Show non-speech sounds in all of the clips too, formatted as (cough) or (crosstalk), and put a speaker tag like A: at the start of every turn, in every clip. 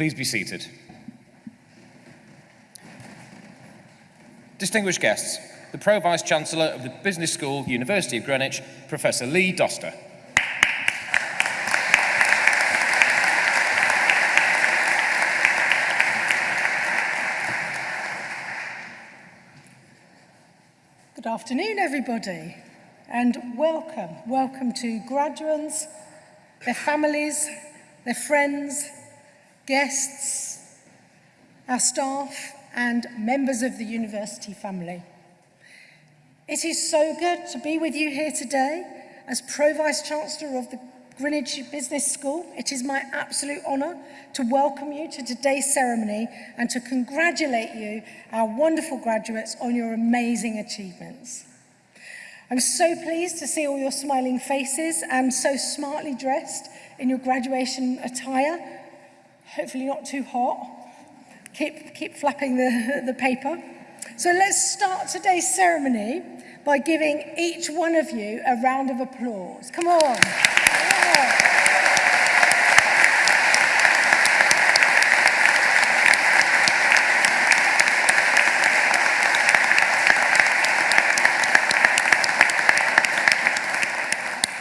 A: Please be seated. Distinguished guests, the Pro Vice Chancellor of the Business School, University of Greenwich, Professor Lee Doster.
B: Good afternoon, everybody, and welcome. Welcome to graduates, their families, their friends, guests, our staff and members of the university family. It is so good to be with you here today as Pro-Vice Chancellor of the Greenwich Business School. It is my absolute honour to welcome you to today's ceremony and to congratulate you, our wonderful graduates, on your amazing achievements. I'm so pleased to see all your smiling faces and so smartly dressed in your graduation attire Hopefully not too hot. Keep, keep flapping the, (laughs) the paper. So let's start today's ceremony by giving each one of you a round of applause. Come on.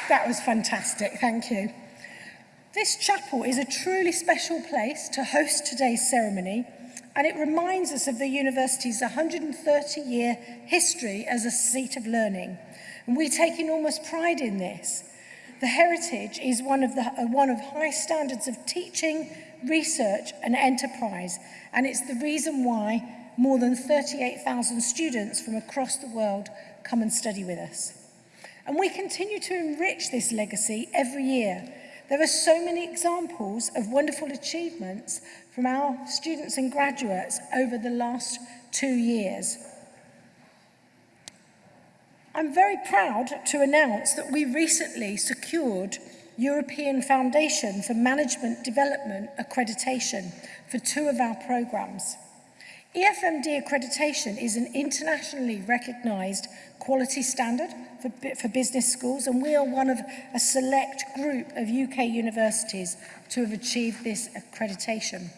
B: That was fantastic, thank you. This chapel is a truly special place to host today's ceremony and it reminds us of the university's 130-year history as a seat of learning. And we take enormous pride in this. The heritage is one of, the, uh, one of high standards of teaching, research and enterprise, and it's the reason why more than 38,000 students from across the world come and study with us. And we continue to enrich this legacy every year There are so many examples of wonderful achievements from our students and graduates over the last two years. I'm very proud to announce that we recently secured European Foundation for Management Development accreditation for two of our programmes. EFMD accreditation is an internationally recognised quality standard for, for business schools, and we are one of a select group of UK universities to have achieved this accreditation.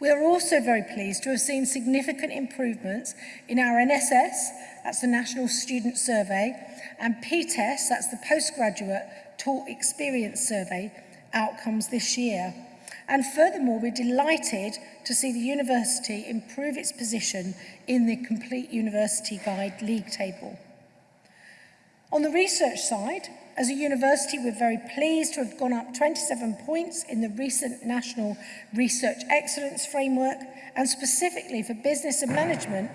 B: We are also very pleased to have seen significant improvements in our NSS, that's the National Student Survey, and PTES, that's the Postgraduate Taught Experience Survey, outcomes this year. And furthermore, we're delighted to see the university improve its position in the Complete University Guide League Table. On the research side, as a university, we're very pleased to have gone up 27 points in the recent National Research Excellence Framework, and specifically for Business and Management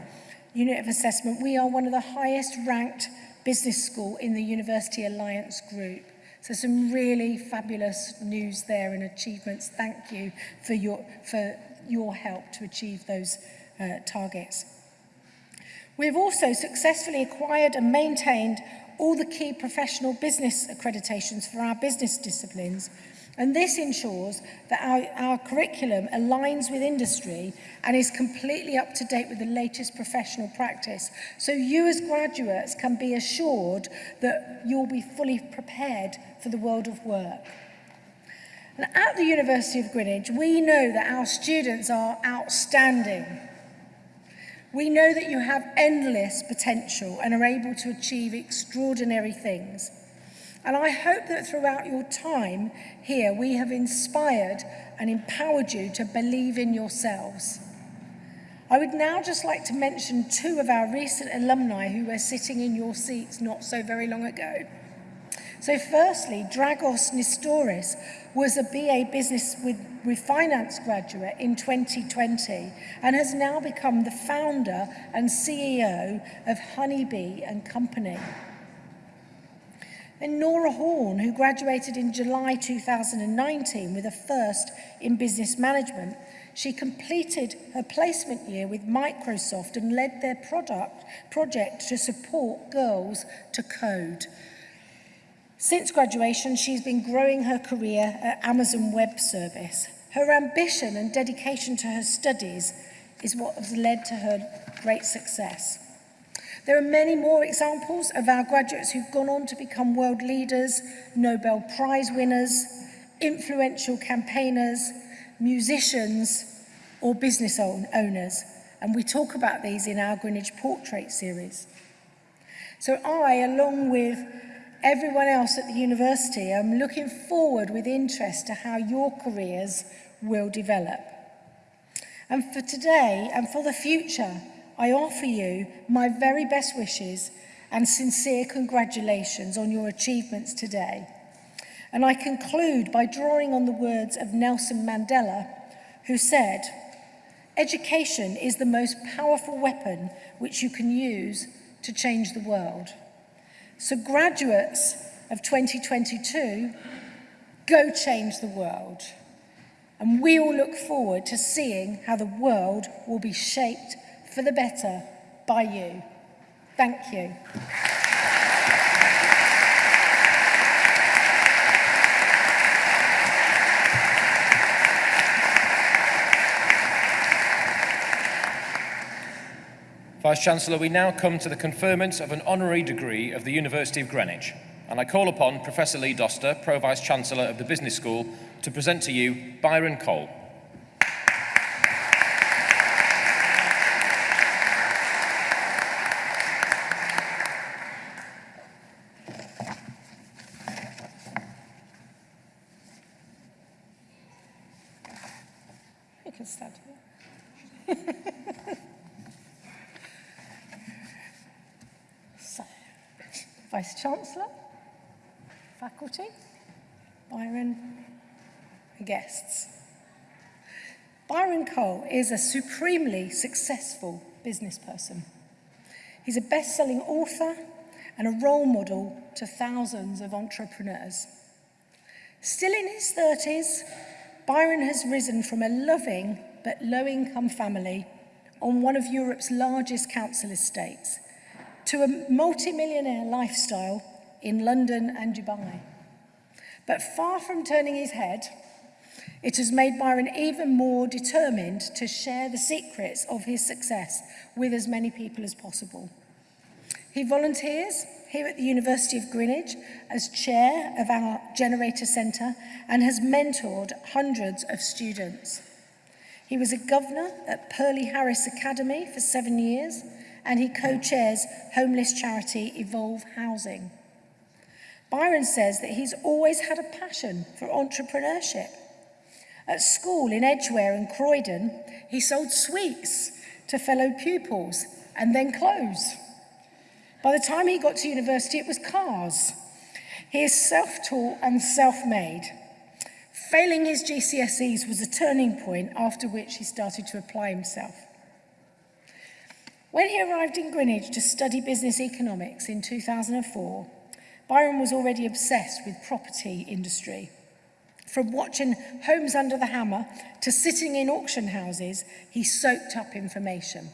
B: Unit of Assessment, we are one of the highest ranked business school in the University Alliance Group. So some really fabulous news there and achievements. Thank you for your, for your help to achieve those uh, targets. We've also successfully acquired and maintained all the key professional business accreditations for our business disciplines and this ensures that our, our curriculum aligns with industry and is completely up to date with the latest professional practice. So you as graduates can be assured that you'll be fully prepared for the world of work. And at the University of Greenwich, we know that our students are outstanding. We know that you have endless potential and are able to achieve extraordinary things. And I hope that throughout your time here, we have inspired and empowered you to believe in yourselves. I would now just like to mention two of our recent alumni who were sitting in your seats not so very long ago. So firstly, Dragos Nistoris was a BA Business with finance graduate in 2020 and has now become the founder and CEO of Honeybee and Company. And Nora Horn, who graduated in July 2019 with a first in business management, she completed her placement year with Microsoft and led their product project to support girls to code. Since graduation, she's been growing her career at Amazon Web Service. Her ambition and dedication to her studies is what has led to her great success. There are many more examples of our graduates who've gone on to become world leaders, Nobel Prize winners, influential campaigners, musicians, or business own owners. And we talk about these in our Greenwich Portrait series. So I, along with everyone else at the university, I'm looking forward with interest to how your careers will develop. And for today and for the future, I offer you my very best wishes and sincere congratulations on your achievements today. And I conclude by drawing on the words of Nelson Mandela, who said, Education is the most powerful weapon which you can use to change the world. So graduates of 2022, go change the world. And we all look forward to seeing how the world will be shaped for the better by you. Thank you.
A: Vice-Chancellor, we now come to the conferment of an honorary degree of the University of Greenwich, and I call upon Professor Lee Doster, Pro-Vice-Chancellor of the Business School, to present to you Byron Cole.
B: is a supremely successful business person. He's a best-selling author and a role model to thousands of entrepreneurs. Still in his 30s, Byron has risen from a loving but low-income family on one of Europe's largest council estates to a multi-millionaire lifestyle in London and Dubai. But far from turning his head, It has made Byron even more determined to share the secrets of his success with as many people as possible. He volunteers here at the University of Greenwich as chair of our Generator Centre and has mentored hundreds of students. He was a governor at Purley Harris Academy for seven years and he co-chairs homeless charity Evolve Housing. Byron says that he's always had a passion for entrepreneurship At school in Edgware and Croydon, he sold sweets to fellow pupils and then clothes. By the time he got to university, it was cars. He is self-taught and self-made. Failing his GCSEs was a turning point after which he started to apply himself. When he arrived in Greenwich to study business economics in 2004, Byron was already obsessed with property industry From watching Homes Under the Hammer to sitting in auction houses, he soaked up information.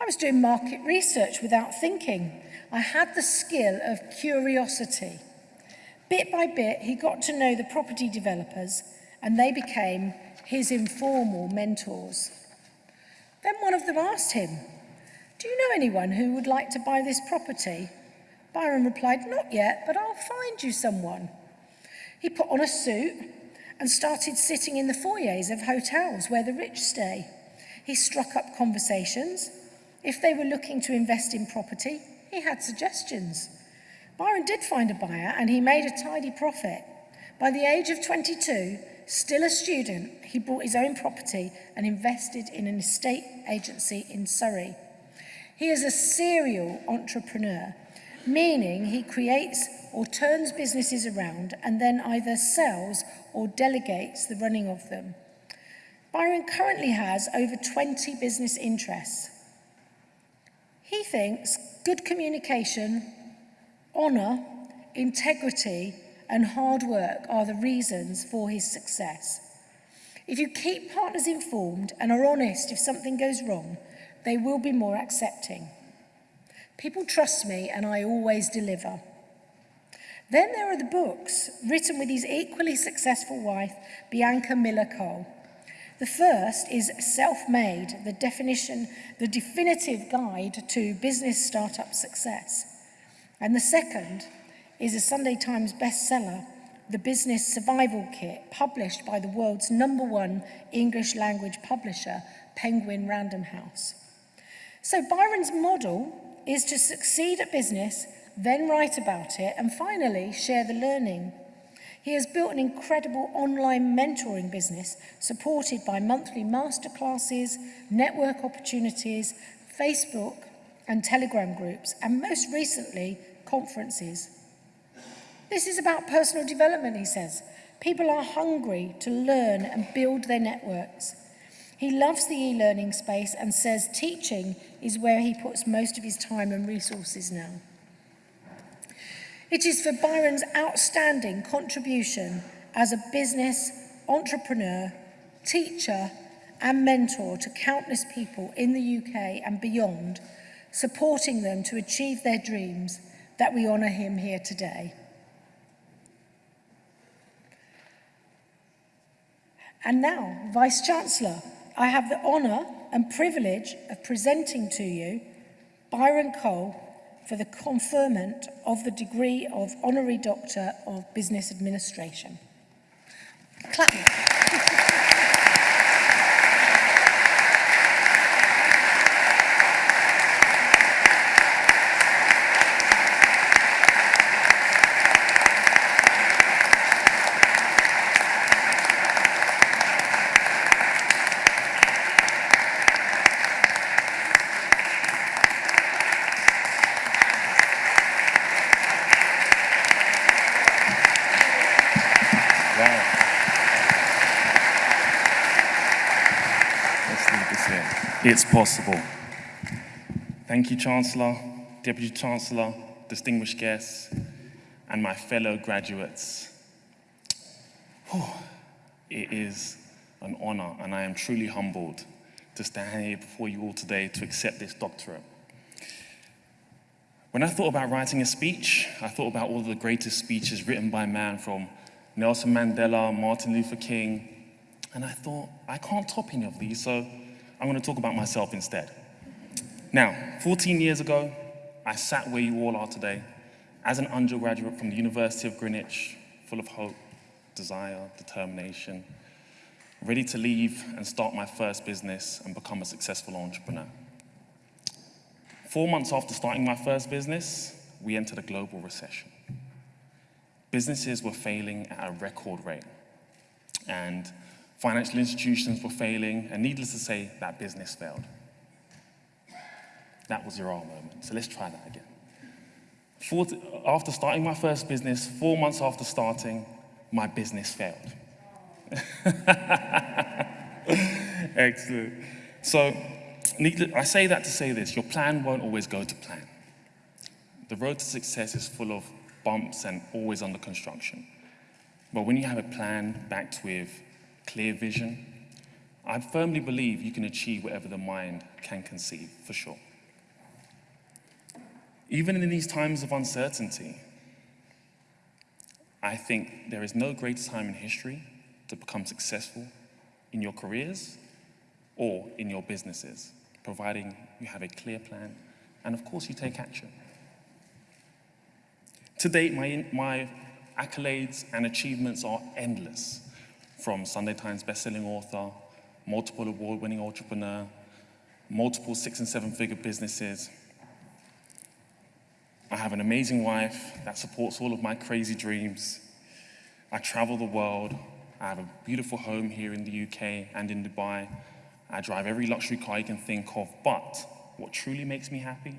B: I was doing market research without thinking. I had the skill of curiosity. Bit by bit, he got to know the property developers and they became his informal mentors. Then one of them asked him, do you know anyone who would like to buy this property? Byron replied, not yet, but I'll find you someone. He put on a suit and started sitting in the foyers of hotels where the rich stay. He struck up conversations. If they were looking to invest in property, he had suggestions. Byron did find a buyer and he made a tidy profit. By the age of 22, still a student, he bought his own property and invested in an estate agency in Surrey. He is a serial entrepreneur meaning he creates or turns businesses around and then either sells or delegates the running of them. Byron currently has over 20 business interests. He thinks good communication, honour, integrity and hard work are the reasons for his success. If you keep partners informed and are honest if something goes wrong, they will be more accepting. People trust me and I always deliver. Then there are the books written with his equally successful wife, Bianca Miller Cole. The first is Self-Made, the definition, the definitive guide to business startup success. And the second is a Sunday Times bestseller, The Business Survival Kit, published by the world's number one English language publisher, Penguin Random House. So Byron's model is to succeed at business, then write about it, and finally share the learning. He has built an incredible online mentoring business supported by monthly masterclasses, network opportunities, Facebook and Telegram groups, and most recently, conferences. This is about personal development, he says. People are hungry to learn and build their networks. He loves the e-learning space and says teaching is where he puts most of his time and resources now. It is for Byron's outstanding contribution as a business, entrepreneur, teacher and mentor to countless people in the UK and beyond, supporting them to achieve their dreams that we honour him here today. And now, Vice Chancellor, I have the honour and privilege of presenting to you Byron Cole for the conferment of the degree of Honorary Doctor of Business Administration. Clap.
C: It's possible. Thank you, Chancellor, Deputy Chancellor, distinguished guests, and my fellow graduates. Whew. It is an honor, and I am truly humbled to stand here before you all today to accept this doctorate. When I thought about writing a speech, I thought about all of the greatest speeches written by man from Nelson Mandela, Martin Luther King, and I thought, I can't top any of these, so I'm going to talk about myself instead. Now, 14 years ago, I sat where you all are today as an undergraduate from the University of Greenwich, full of hope, desire, determination, ready to leave and start my first business and become a successful entrepreneur. Four months after starting my first business, we entered a global recession. Businesses were failing at a record rate. And Financial institutions were failing, and needless to say, that business failed. That was your aha moment. So let's try that again. Four, after starting my first business, four months after starting, my business failed. (laughs) Excellent. So I say that to say this, your plan won't always go to plan. The road to success is full of bumps and always under construction. But when you have a plan backed with clear vision, I firmly believe you can achieve whatever the mind can conceive, for sure. Even in these times of uncertainty, I think there is no greater time in history to become successful in your careers or in your businesses, providing you have a clear plan and of course you take action. To date, my, my accolades and achievements are endless from Sunday Times bestselling author, multiple award-winning entrepreneur, multiple six and seven figure businesses. I have an amazing wife that supports all of my crazy dreams. I travel the world. I have a beautiful home here in the UK and in Dubai. I drive every luxury car you can think of, but what truly makes me happy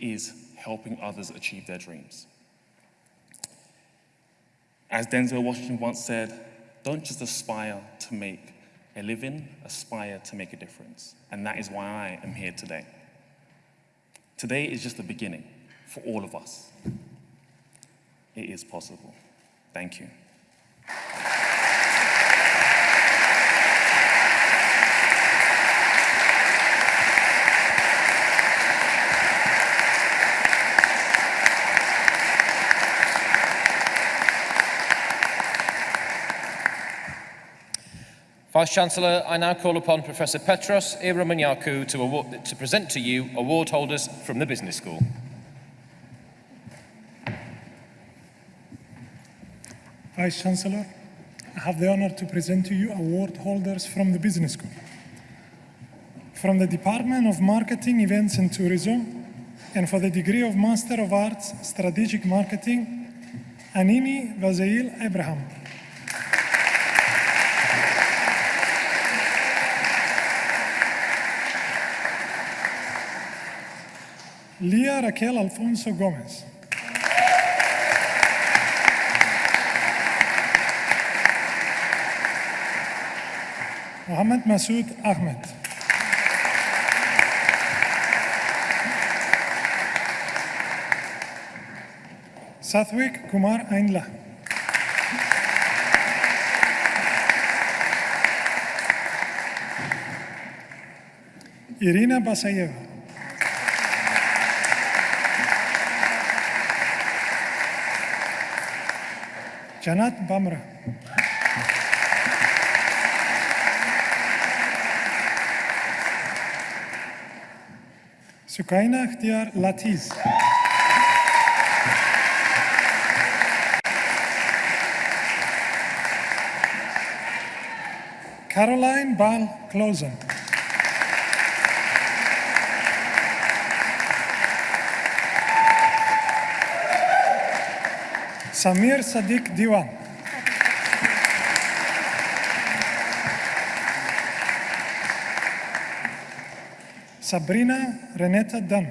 C: is helping others achieve their dreams. As Denzel Washington once said, don't just aspire to make a living, aspire to make a difference. And that is why I am here today. Today is just the beginning for all of us. It is possible. Thank you.
A: Vice-Chancellor, I now call upon Professor Petros Ieromonachou to, to present to you award holders from the Business School.
D: Vice Chancellor, I have the honor to present to you award holders from the Business School. From the Department of Marketing, Events and Tourism, and for the degree of Master of Arts, Strategic Marketing, Anini Vazeil Abraham. Leah Raquel Alfonso Gomez. Mohammed Masood Ahmed. Sathwik Kumar Ainla. Irina Basayeva. Janat Bamra. Sukaina Khtiar Latiz. Caroline Bal Closen. Samir Sadiq Diwan. Sabrina Reneta Dunn.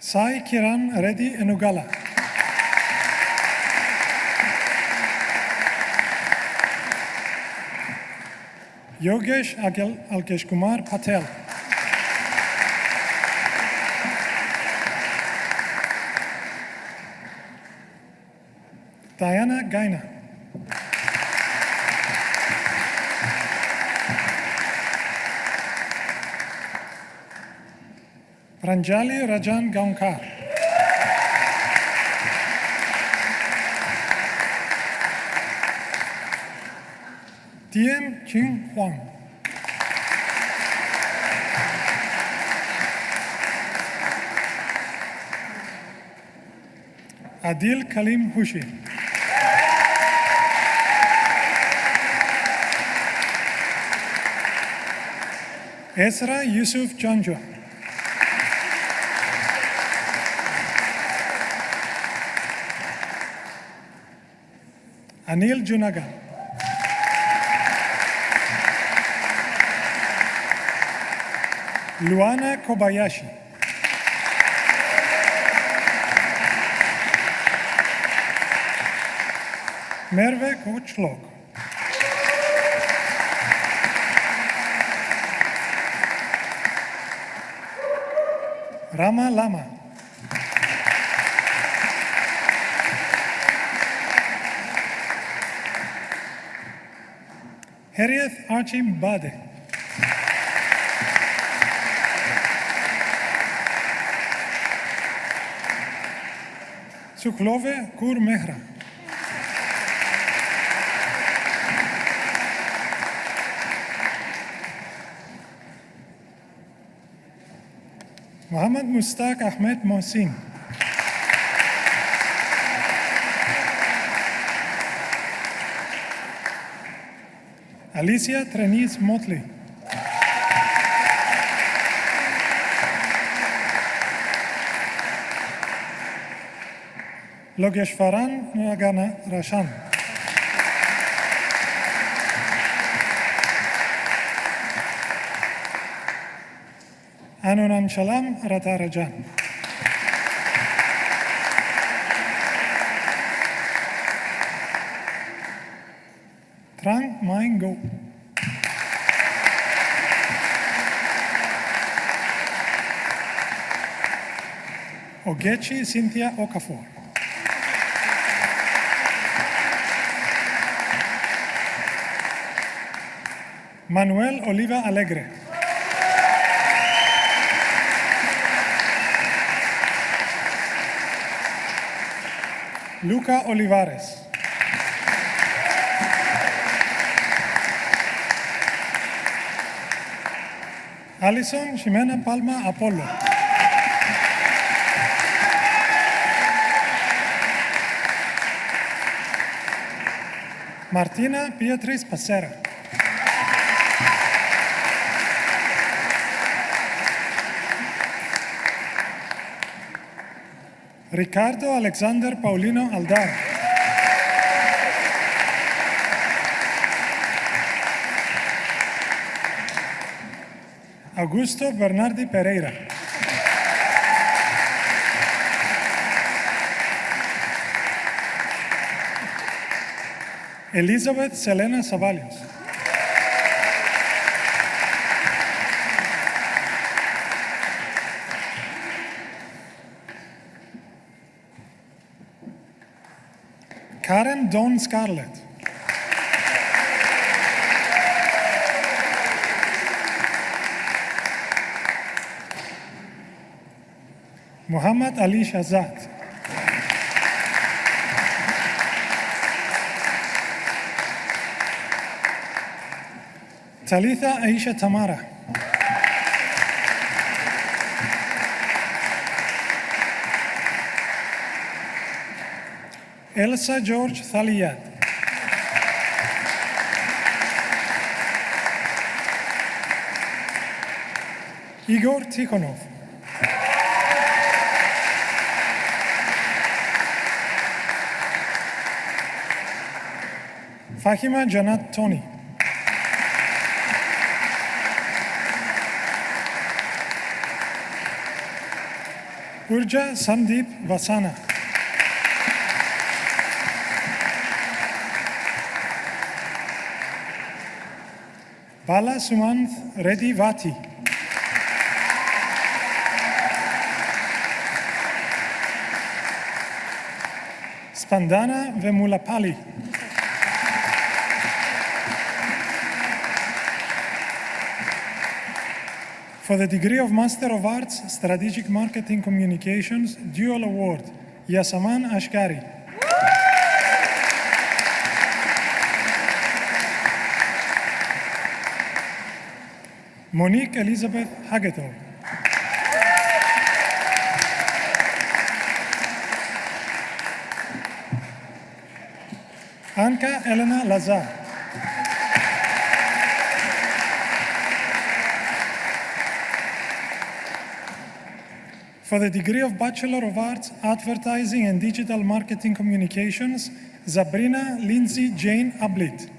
D: Sai Kiran Reddy Enugala. Yogesh Alkesh Kumar Patel. Diana Gaina. Ranjali Rajan Gaunkar. Tien Ching Huang. Adil Kalim Hushi. Ezra Yusuf Janjo. Anil Junaga. Luana Kobayashi. Merve Kochlok. Rama Lama. Harriet Archim Bade. Suklove Kur Mehra. Mohammed Mustaq Ahmed Mohsin. Alicia Trenis Motley. Logeshwaran Nagana Rashan. Anunan Shalam Ratarajan. Trang Maing Go. Ogechi Cynthia Okafor. Manuel Oliva Alegre. Luca Olivares. Alison Ximena Palma Apolo. Martina Beatriz Pacera. Ricardo Alexander Paulino Aldar. Augusto Bernardi Pereira. Elizabeth Selena Zavalios. Karen Dawn Scarlett. Muhammad Ali Shazad. Talitha Aisha Tamara. Elsa George Thaliyad. Igor Tikhonov. Fahima Janat Tony. Urja Sandeep Vasana. Bala Sumanth Reddy Vati. Spandana Vemulapalli. For the degree of Master of Arts, Strategic Marketing Communications, Dual Award, Yasaman Ashkari. Monique Elizabeth Hagetov. Anka Elena Lazar. For the degree of Bachelor of Arts, Advertising and Digital Marketing Communications, Sabrina Lindsay Jane Ablit.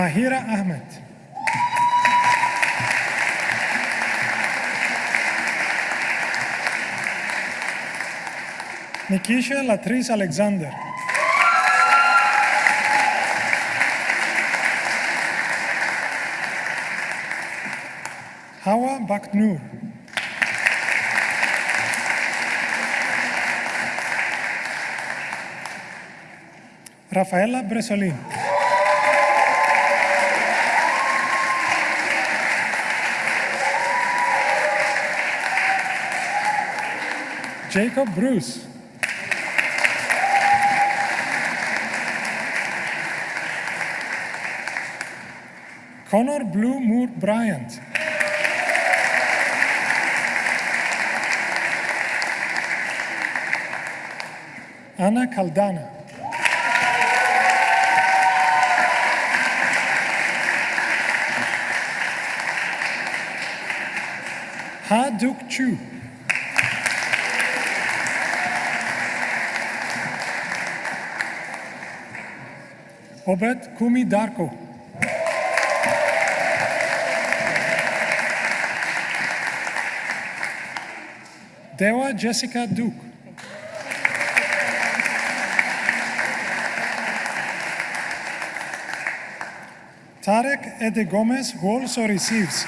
D: Mahira Ahmed. Nikisha Latrice Alexander. Hawa Baknur. Rafaela Bresolin. Jacob Bruce. Connor Blue Moore Bryant. Anna Caldana. Ha Duk Chu. Obed Kumi Darko. Dewa Jessica Duke. Tarek Ede Gomez, who also receives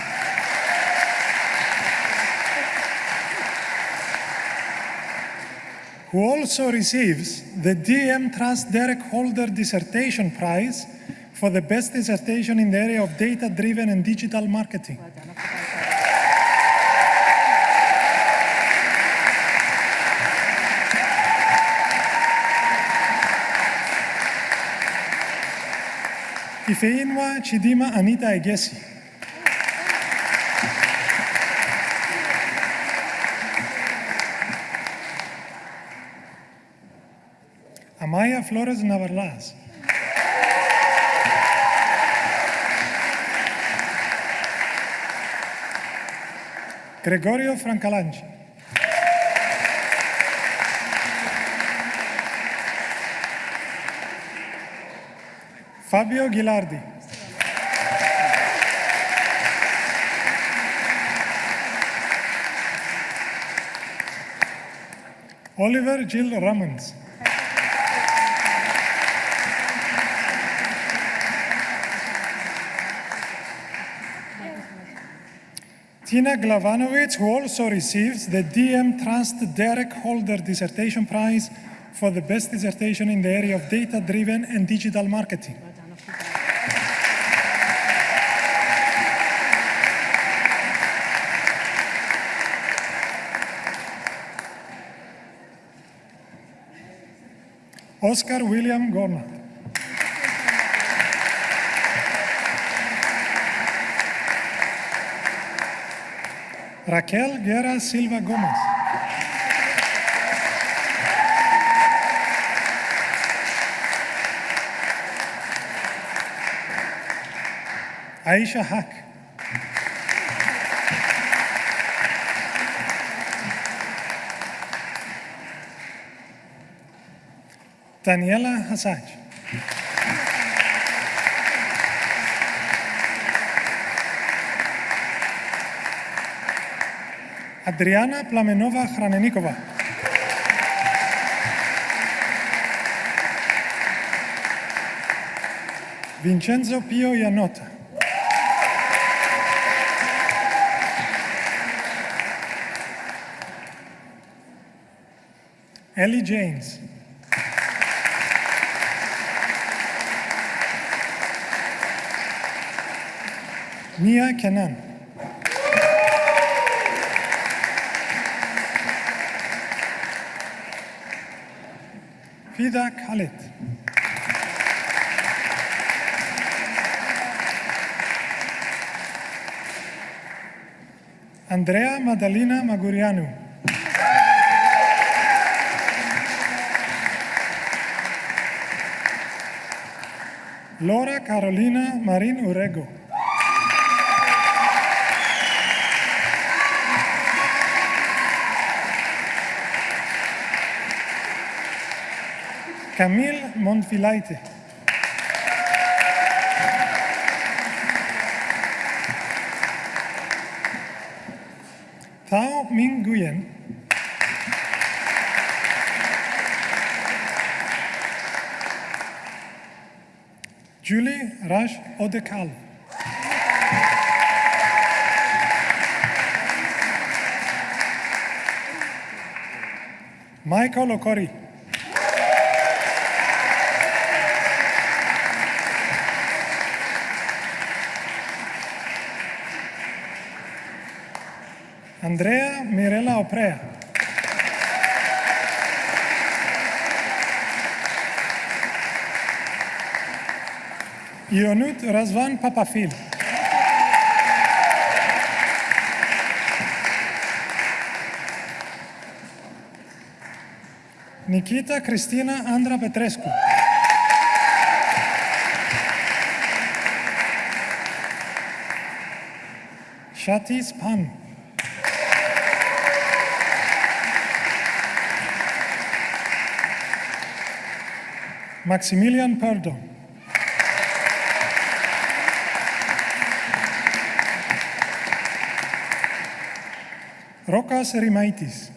D: who also receives the DM Trust Derek Holder Dissertation Prize for the best dissertation in the area of data-driven and digital marketing. Ifeinwa Chidima Anita Egesi. Flores Navarlas. Gregorio Francalanchi. Fabio Ghilardi. Oliver Gil Ramons. Tina Glavanovic, who also receives the DM Trust Derek Holder Dissertation Prize for the best dissertation in the area of data-driven and digital marketing. Oscar William Gornat. Raquel Guerra Silva Gomez. Aisha Haq. Daniela Hassaj. Adriana Plamenova Hranenikova. Vincenzo Pio Iannota. Ellie James. Mia Kenan. Andrea Madalina Magurianu. Laura Carolina Marin Urego. Camille Montfilaite. Thao Minh Nguyen. Julie Raj Odekal. Michael Okori. Andrea Mirela Oprea. Ionut Razvan Papafil. Nikita Cristina Andra Petrescu. Shatis Pan. Maximilian Perdon. Rokas Rimaitis.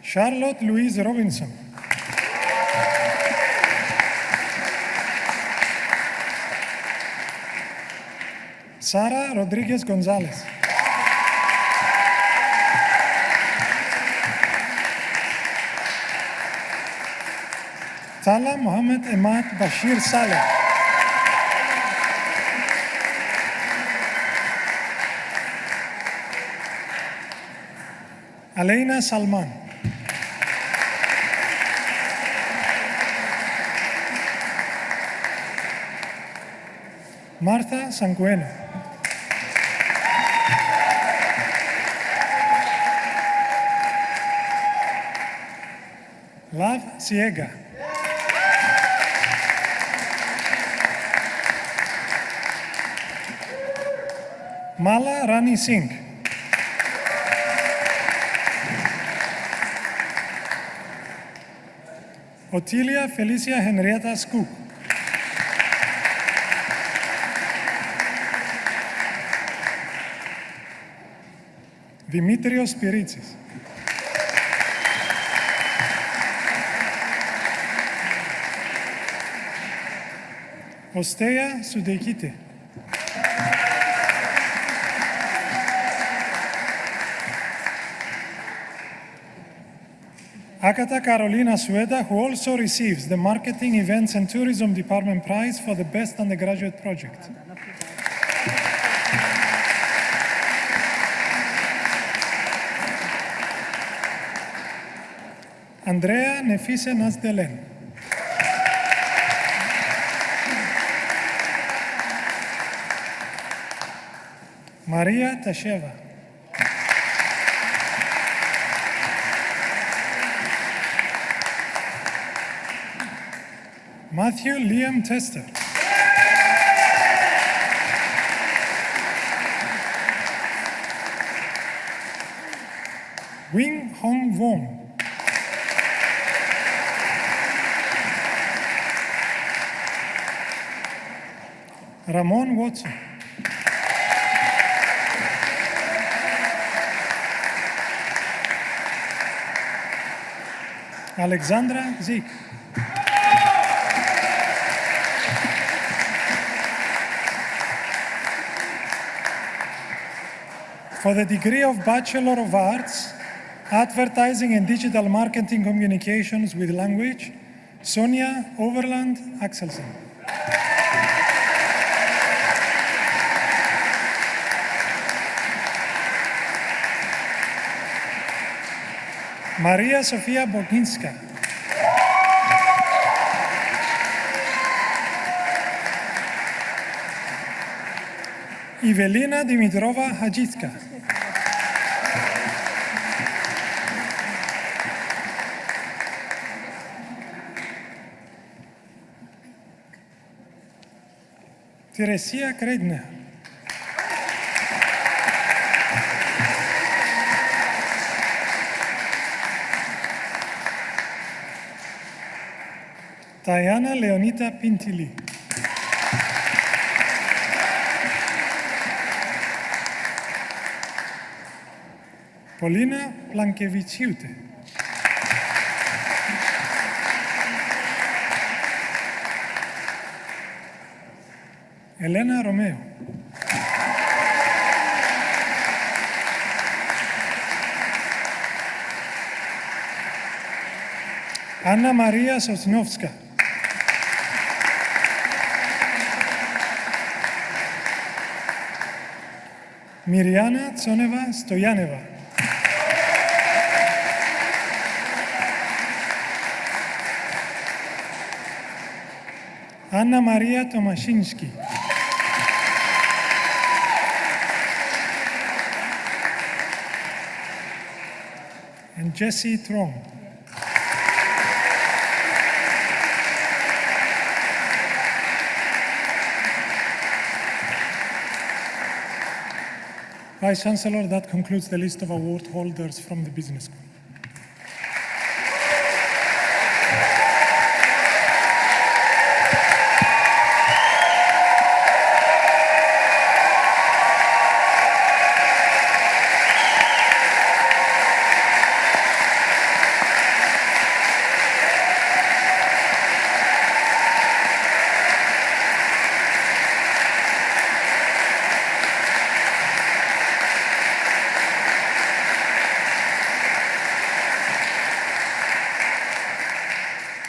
D: Charlotte Louise Robinson. Sara Rodriguez Gonzalez. Salah Mohamed Emad Bashir Salah. Aleina Salman. Martha Sanguena. Lav Ciega. Μάλα Ράνι Σίνκ. Οτήλια Φελίσια Χενριέτα Σκου. Δημήτριος Πυρίτσης. Οστέα Σουντεκίτη. Akata Carolina Sueda, who also receives the Marketing, Events and Tourism Department Prize for the Best Undergraduate Project. Andrea Nefise Nasdelen. Maria Tasheva. Matthew Liam Tester. Wing Hong Wong. Ramon Watson. Alexandra Zik. For the degree of Bachelor of Arts, Advertising and Digital Marketing Communications with Language, Sonia Overland Axelsen. Maria Sofia Boginska. Evelina Dimitrova Hajitska. Тересија Кредна. Тајана Леонита Пинтили. Полина Планкевичиуте. Полина Ελένα Ρωμαίου. Άννα Μαρία Σοτσινόφσκα. Μυριάννα Τσόνεβα Στοιάνεβα. Άννα Μαρία Τομασίνσκι. Jesse Trong. Vice Chancellor, that concludes the list of award holders from the Business School.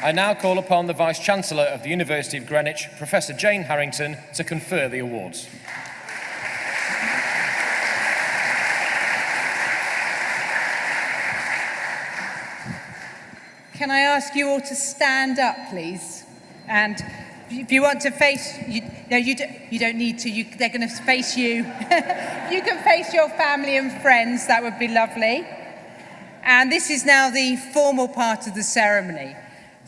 A: I now call upon the Vice Chancellor of the University of Greenwich, Professor Jane Harrington, to confer the awards.
B: Can I ask you all to stand up, please? And if you want to face, you, no, you, do, you don't need to. You, they're going to face you. (laughs) you can face your family and friends. That would be lovely. And this is now the formal part of the ceremony.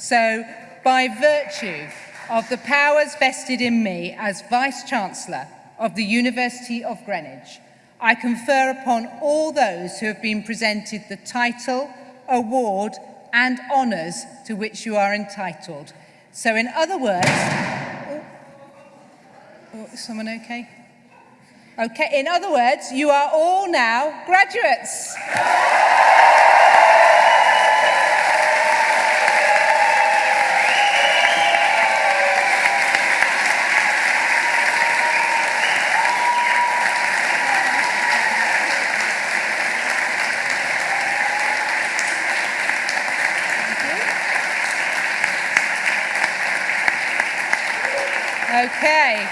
B: So, by virtue of the powers vested in me as Vice-Chancellor of the University of Greenwich, I confer upon all those who have been presented the title, award and honours to which you are entitled. So in other words, oh, oh, is someone okay? Okay, in other words, you are all now graduates. Okay.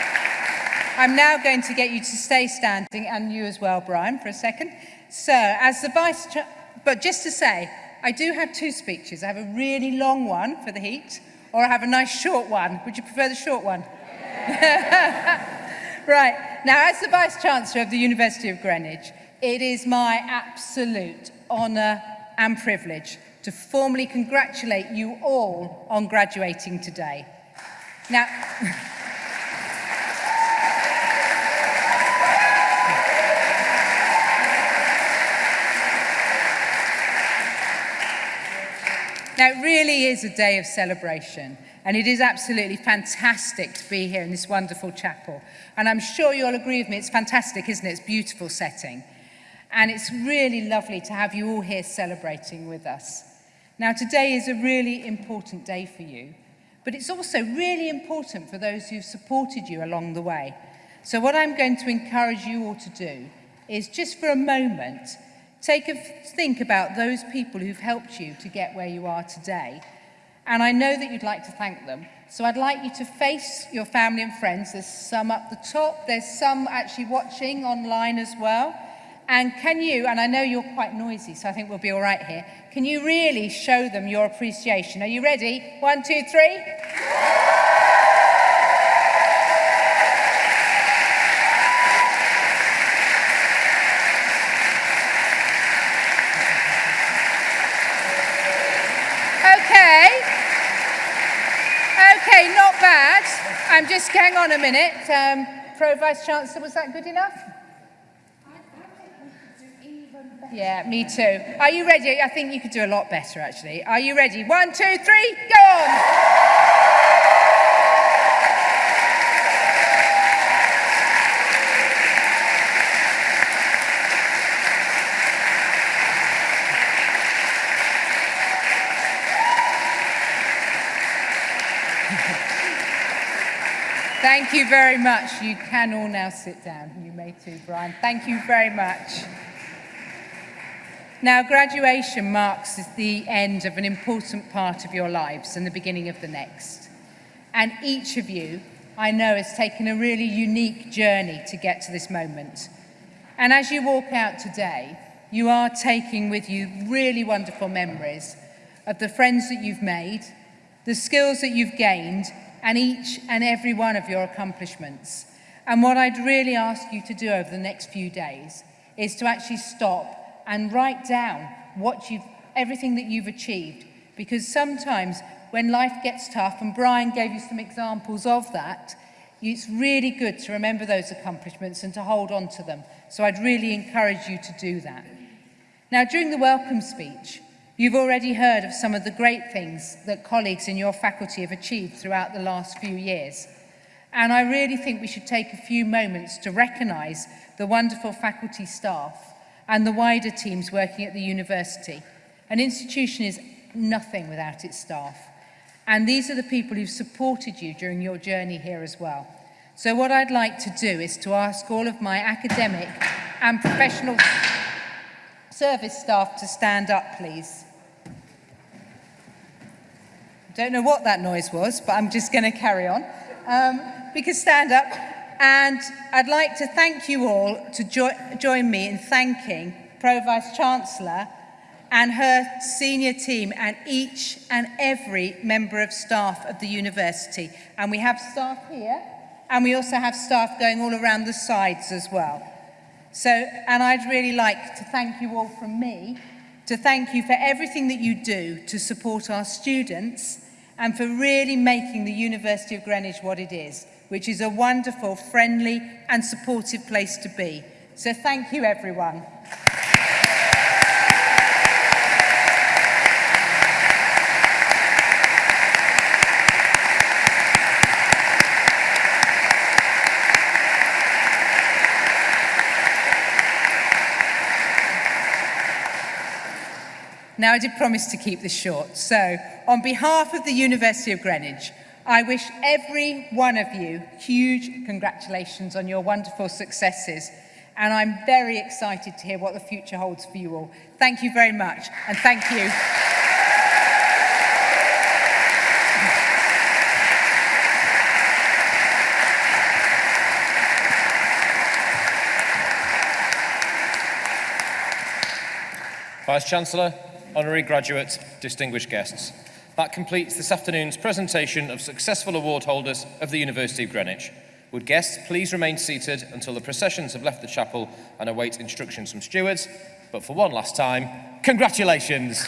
B: I'm now going to get you to stay standing, and you as well, Brian, for a second. So, as the Vice... But just to say, I do have two speeches. I have a really long one for the heat, or I have a nice short one. Would you prefer the short one? (laughs) right. Now, as the Vice-Chancellor of the University of Greenwich, it is my absolute honour and privilege to formally congratulate you all on graduating today. Now... (laughs) Now, it really is a day of celebration, and it is absolutely fantastic to be here in this wonderful chapel. And I'm sure you'll agree with me, it's fantastic, isn't it? It's a beautiful setting. And it's really lovely to have you all here celebrating with us. Now, today is a really important day for you, but it's also really important for those who've supported you along the way. So what I'm going to encourage you all to do is just for a moment Take a think about those people who've helped you to get where you are today. And I know that you'd like to thank them. So I'd like you to face your family and friends. There's some up the top. There's some actually watching online as well. And can you, and I know you're quite noisy, so I think we'll be all right here. Can you really show them your appreciation? Are you ready? One, two, three. just hang on a minute. Um, Pro Vice Chancellor, was that good enough? Yeah, me too. Are you ready? I think you could do a lot better, actually. Are you ready? One, two, three, go on! Thank you very much. You can all now sit down. You may too, Brian. Thank you very much. Now, graduation marks the end of an important part of your lives and the beginning of the next. And each of you, I know, has taken a really unique journey to get to this moment. And as you walk out today, you are taking with you really wonderful memories of the friends that you've made, the skills that you've gained, and each and every one of your accomplishments. And what I'd really ask you to do over the next few days is to actually stop and write down what you've, everything that you've achieved. Because sometimes when life gets tough, and Brian gave you some examples of that, it's really good to remember those accomplishments and to hold on to them. So I'd really encourage you to do that. Now, during the welcome speech, You've already heard of some of the great things that colleagues in your faculty have achieved throughout the last few years. And I really think we should take a few moments to recognise the wonderful faculty staff and the wider teams working at the university. An institution is nothing without its staff. And these are the people who've supported you during your journey here as well. So what I'd like to do is to ask all of my academic and professional service staff to stand up, please. Don't know what that noise was, but I'm just going to carry on. Um, we can stand up. And I'd like to thank you all to jo join me in thanking Pro Vice Chancellor and her senior team and each and every member of staff of the university. And we have staff here, and we also have staff going all around the sides as well. So, and I'd really like to thank you all from me, to thank you for everything that you do to support our students and for really making the University of Greenwich what it is, which is a wonderful, friendly and supportive place to be. So thank you everyone. Now, I did promise to keep this short. So, on behalf of the University of Greenwich, I wish every one of you huge congratulations on your wonderful successes. And I'm very excited to hear what the future holds for you all. Thank you very much. And thank you.
A: Vice Chancellor, honorary graduates, distinguished guests. That completes this afternoon's presentation of successful award holders of the University of Greenwich. Would guests please remain seated until the processions have left the chapel and await instructions from stewards? But for one last time, congratulations!